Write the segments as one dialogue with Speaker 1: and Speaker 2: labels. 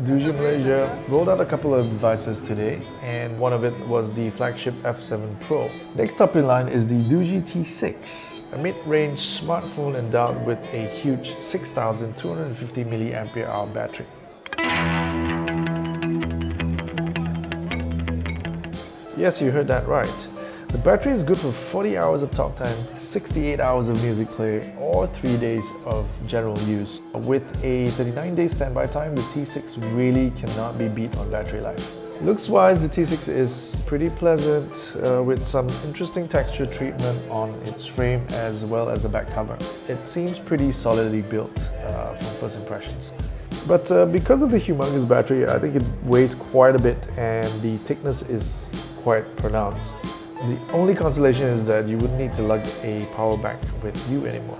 Speaker 1: Doogee Malaysia rolled out a couple of devices today and one of it was the flagship F7 Pro. Next up in line is the Doogee T6, a mid-range smartphone endowed with a huge 6250 mAh battery. Yes, you heard that right. The battery is good for 40 hours of talk time, 68 hours of music play, or 3 days of general use. With a 39-day standby time, the T6 really cannot be beat on battery life. Looks-wise, the T6 is pretty pleasant uh, with some interesting texture treatment on its frame as well as the back cover. It seems pretty solidly built uh, from first impressions. But uh, because of the humongous battery, I think it weighs quite a bit and the thickness is quite pronounced. The only consolation is that you wouldn't need to lug a power bank with you anymore.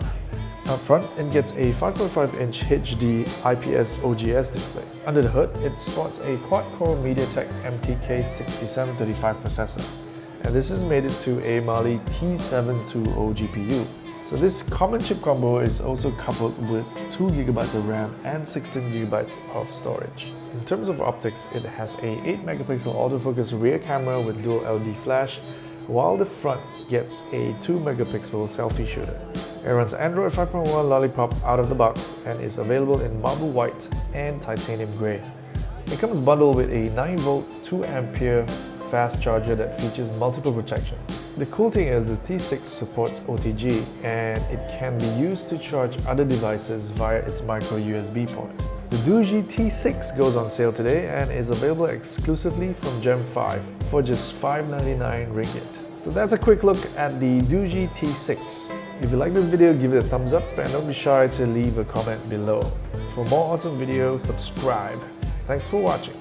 Speaker 1: Up front, it gets a 5.5-inch HD IPS OGS display. Under the hood, it sports a quad-core MediaTek MTK6735 processor. And this made it to a Mali T720 GPU. So this common chip combo is also coupled with 2GB of RAM and 16GB of storage. In terms of optics, it has a 8MP autofocus rear camera with dual LED flash while the front gets a 2 megapixel selfie shooter. It runs Android 5.1 Lollipop out of the box and is available in marble white and titanium grey. It comes bundled with a 9V 2 ampere fast charger that features multiple protection. The cool thing is the T6 supports OTG and it can be used to charge other devices via its micro USB port. The Doogee T6 goes on sale today and is available exclusively from Gem 5 for just 599 ringgit. So that's a quick look at the Doogee T6. If you like this video, give it a thumbs up and don't be shy to leave a comment below. For more awesome videos, subscribe. Thanks for watching.